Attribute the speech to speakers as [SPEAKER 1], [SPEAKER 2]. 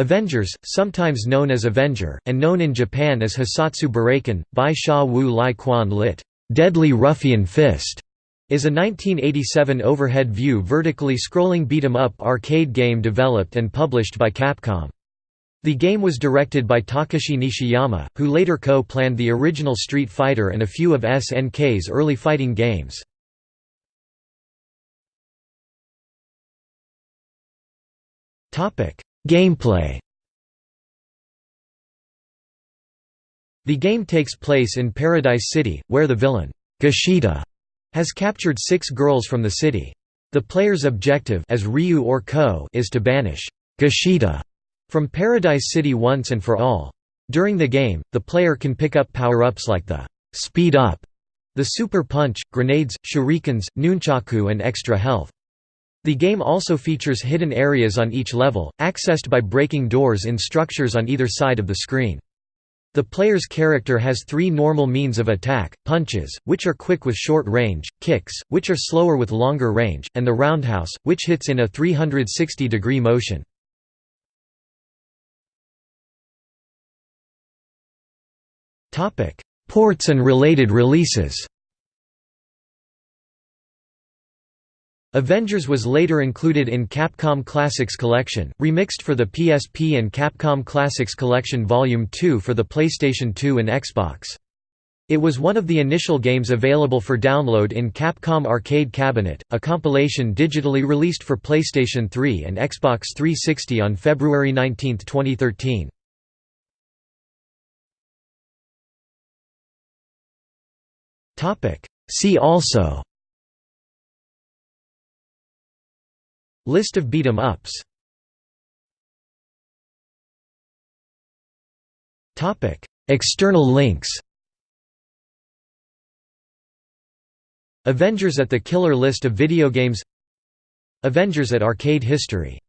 [SPEAKER 1] Avengers, sometimes known as Avenger, and known in Japan as Hissatsu Buraiken, by Sha Wu Lai Quan lit. Deadly Ruffian Fist, is a 1987 overhead view vertically scrolling beat-em-up arcade game developed and published by Capcom. The game was directed by Takashi Nishiyama, who later co-planned the original Street Fighter and a few of SNK's early fighting games. Gameplay The game takes place in Paradise City, where the villain, Gashida, has captured six girls from the city. The player's objective as Ryu or Ko is to banish Gashida from Paradise City once and for all. During the game, the player can pick up power-ups like the «speed up», the super punch, grenades, shurikens, nunchaku and extra health. The game also features hidden areas on each level, accessed by breaking doors in structures on either side of the screen. The player's character has three normal means of attack, punches, which are quick with short range, kicks, which are slower with longer range, and the roundhouse, which hits in a 360-degree motion. Ports and related releases Avengers was later included in Capcom Classics Collection, remixed for the PSP and Capcom Classics Collection Volume 2 for the PlayStation 2 and Xbox. It was one of the initial games available for download in Capcom Arcade Cabinet, a compilation digitally released for PlayStation 3 and Xbox 360 on February 19, 2013. See also List of beat 'em ups. External links. Avengers at the Killer List of video games. Avengers at Arcade History